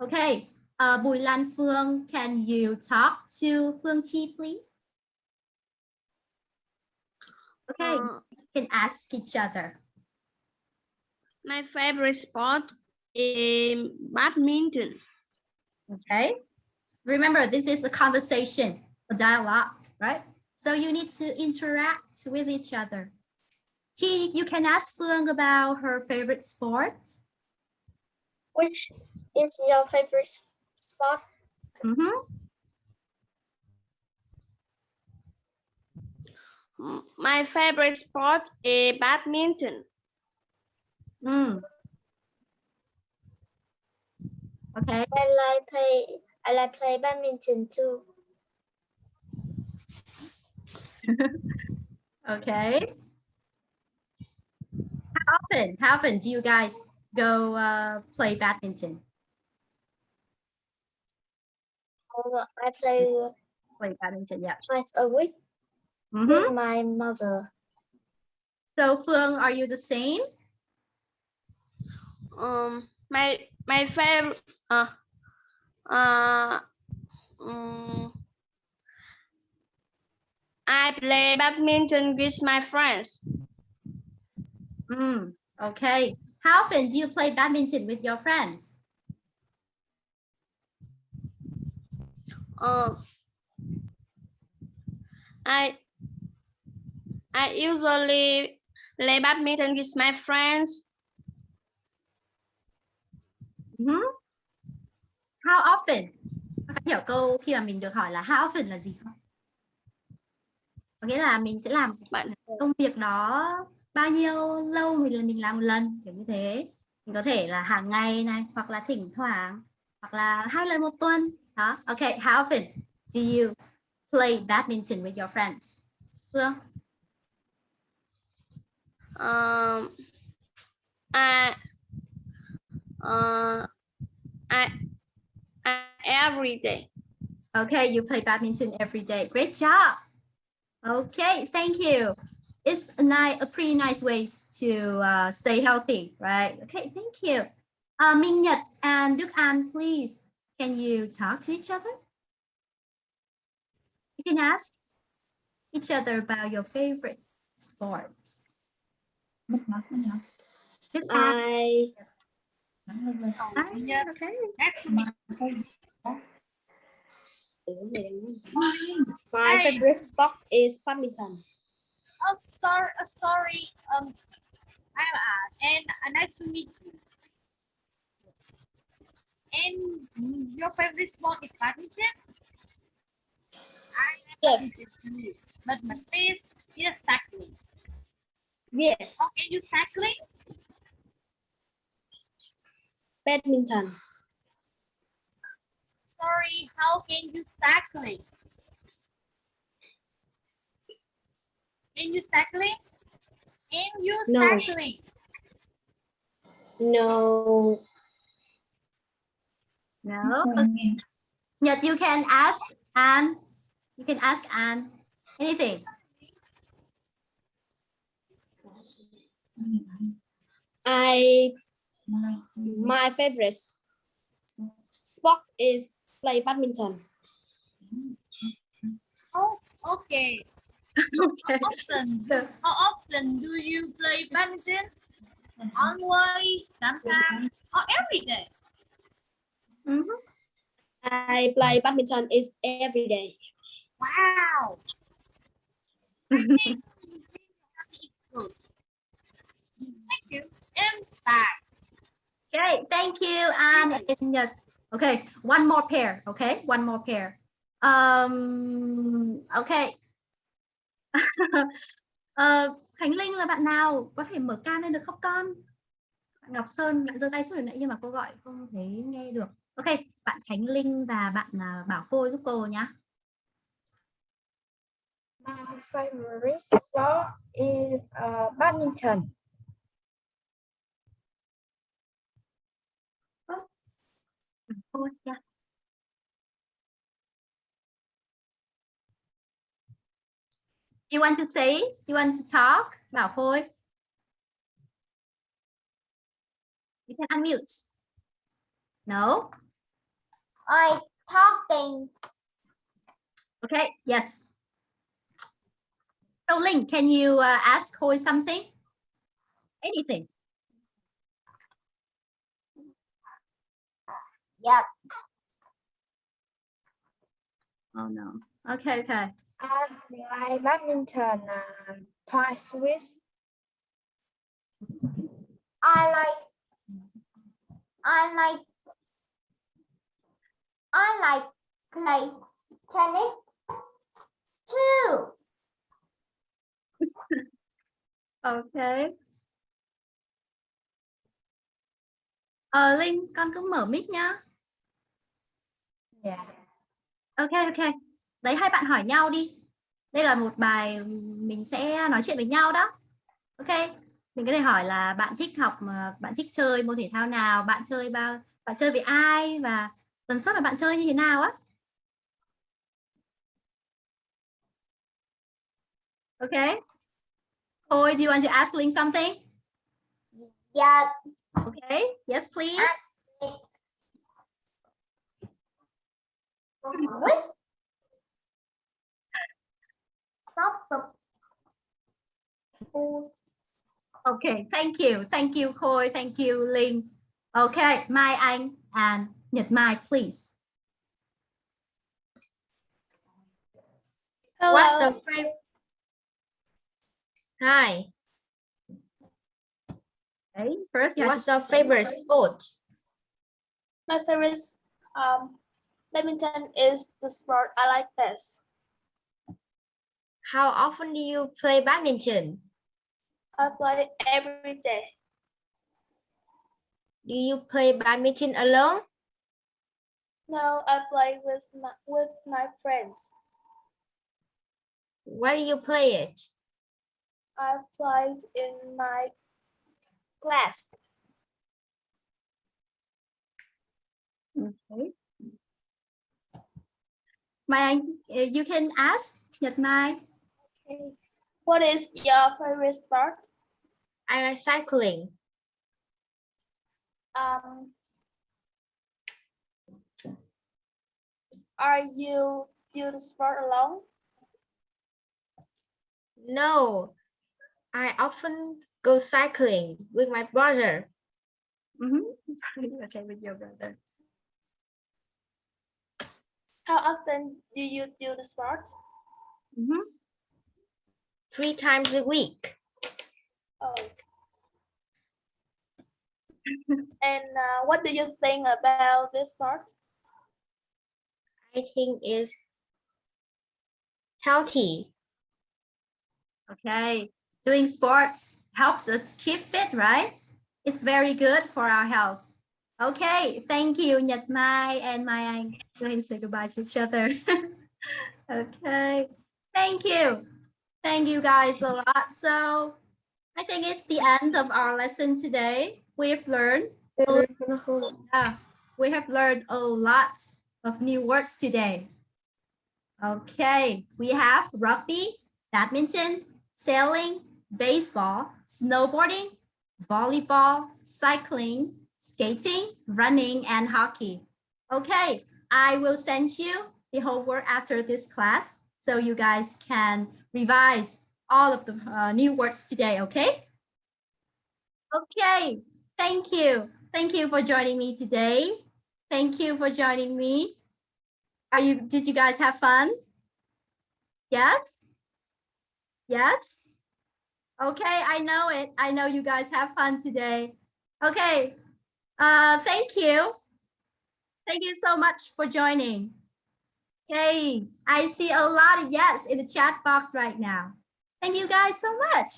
Okay, uh, Bùi Lan Phương, can you talk to Phương Chi, please? Okay, Uh, you can ask each other. my favorite sport is badminton. Okay. Remember, this is a conversation, a dialogue, right? So you need to interact with each other. Chi, you can ask Phương about her favorite sport. Which is your favorite sport? Mhm. M- My favorite sport is badminton. Mm. Okay. I like play I like play badminton too. Okay. How often? How often do you guys go uh, play badminton? Uh, I play Play badminton, yeah. twice a week Mhm. with my mother. So Phương, are you the same? Um, my my favorite uh uh um, I play badminton with my friends. Mm, okay. How often do you play badminton with your friends? Uh, I I usually play badminton with my friends Mhm. How often? Các hiểu câu khi mà mình được hỏi là how often là gì không? Có nghĩa là mình sẽ làm bạn công việc đó bao nhiêu lâu mình mình làm một lần kiểu như thế. Mình có thể là hàng ngày này hoặc là thỉnh thoảng hoặc là hai lần một tuần. Đó. Okay, how often do you play badminton with your friends? Phương? um I uh I, I every day. Okay, you play badminton every day. Great job. Okay, thank you. It's a nice, a pretty nice ways to uh, stay healthy, right? Okay, thank you. Uh, Minh Nhật and Đức An, please, can you talk to each other? You can ask each other about your favorite sports. I okay. My favorite sport is badminton. Oh, sorry, sorry. Um, I'm uh, and nice to meet you. And your favorite sport is badminton? Yes. but my face is cycling. Yes, How can you cycling? badminton. Sorry, how can you cycling? Can you cycling? Can you No. cycling? No, No. Okay. Nhật, you can ask Anne. You can ask Anne anything. I my favorite sport is play badminton. Oh, okay. Okay. How often, how often do you play badminton? Always, sometimes, or every day? Mhm. I play badminton is every day. Wow. Thank you. And bye. Okay, thank you, Anne and Nhật. Okay, one more pair. Okay, one more pair. Um, okay. Ờ, Khánh Linh là bạn nào? Có thể mở cam lên được không con? Bạn Ngọc Sơn bạn giơ tay xuống hồi nãy nhưng mà cô gọi không thấy nghe được. Ok, bạn Khánh Linh và bạn à, Bảo Khôi giúp cô nhé. My favorite sport is uh, badminton. Khôi, yeah. You want to say? You want to talk? Bảo Khôi. You can unmute. No? I talking Okay, yes. So Linh, can you uh, ask Khôi something? Anything? yeah Oh no. Okay, okay. I play badminton uh, twice a week. I like I like I like play tennis too. Okay. Ờ Linh, con cứ mở mic nhá. Yeah. Ok, ok. Đấy hai bạn hỏi nhau đi. Đây là một bài mình sẽ nói chuyện với nhau đó. Ok. Mình có thể hỏi là bạn thích học mà bạn thích chơi môn thể thao nào, bạn chơi bao bạn chơi với ai và tần suất là bạn chơi như thế nào á. Okay. Khôi, do you want to ask Linh something? Yeah, Okay. Yes, please. stop the Okay, thank you. Thank you, Khôi. Thank you, Linh. Okay, Mai Anh and Nhật Mai, please. What's your favorite? Hi. Okay, first you What's your favorite sport? My favorite um badminton is the sport I like best. How often do you play badminton? I play every day. Do you play badminton alone? No, I play with my with my friends. Where do you play it? I played in my class. Okay. Mai Anh, uh, you can ask Nhật Mai. Okay. What is your favorite sport? I like cycling. Um, are you do the sport alone? No, I often go cycling with my brother. Mhm. okay, with your brother. How often do you do the sport? Mhm. three times a week. Oh. and uh, what do you think about this sport? I think is healthy. Okay, doing sports helps us keep fit, right? It's very good for our health. Okay, thank you, Nhật Mai and Mai Anh. Go ahead and say goodbye to each other. okay, thank you. Thank you guys a lot. So I think it's the end of our lesson today. We've learned, yeah, we have learned a lot of new words today. Okay, we have rugby, badminton, sailing, baseball, snowboarding, volleyball, cycling, skating, running, and hockey. Okay, I will send you the homework after this class so you guys can revise all of the uh, new words today, okay? Okay, thank you. Thank you for joining me today. Thank you for joining me. Are you, did you guys have fun? Yes? Yes? Okay, I know it. I know you guys have fun today. Okay, uh, thank you. Thank you so much for joining. Okay, I see a lot of yes in the chat box right now. Thank you guys so much.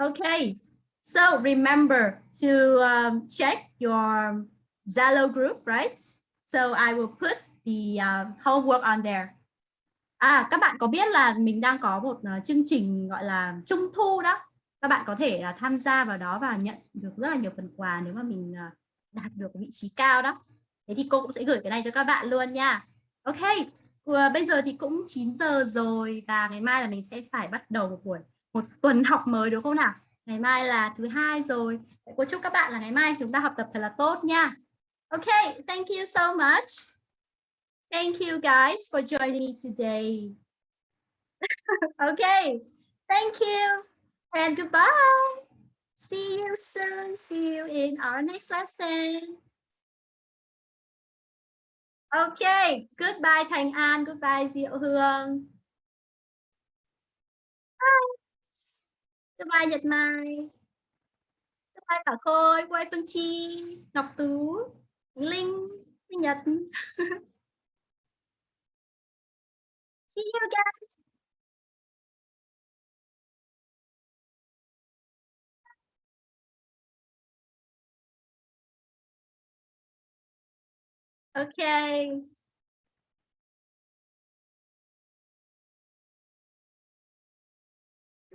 Okay, so remember to um, check your Zalo group, right? So I will put the uh, homework on there. À, các bạn có biết là mình đang có một uh, chương trình gọi là trung thu đó. Các bạn có thể uh, tham gia vào đó và nhận được rất là nhiều phần quà nếu mà mình uh, đạt được vị trí cao đó. Thế thì cô cũng sẽ gửi cái này cho các bạn luôn nha. Ok, uh, bây giờ thì cũng 9 giờ rồi và ngày mai là mình sẽ phải bắt đầu một buổi một tuần học mới đúng không nào? Ngày mai là thứ hai rồi. Cô chúc các bạn là ngày mai chúng ta học tập thật là tốt nha. Ok, thank you so much. Thank you guys for joining me today. okay, thank you and goodbye. See you soon. See you in our next lesson. Okay, goodbye Thành An, goodbye Diệu Hương. Bye. Goodbye Nhật Mai. Goodbye Cả Khôi, goodbye Phương Chi, Ngọc Tú, Linh, Nhật. See you again. Okay.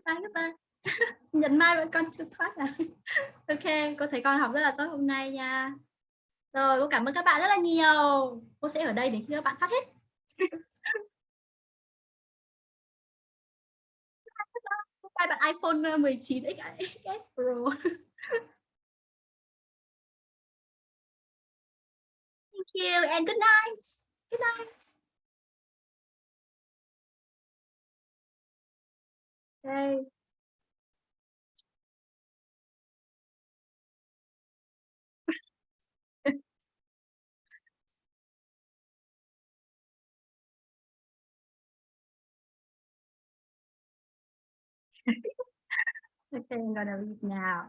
Bye bye. Nhận mai vẫn con chưa thoát à. Ok, cô thấy con học rất là tốt hôm nay nha. Rồi, cô cảm ơn các bạn rất là nhiều. Cô sẽ ở đây để khi các bạn phát hết. Bye bạn iPhone ờ, 19 XS Pro. Thank you and good night. Good night. Okay. Okay, I'm gonna leave now.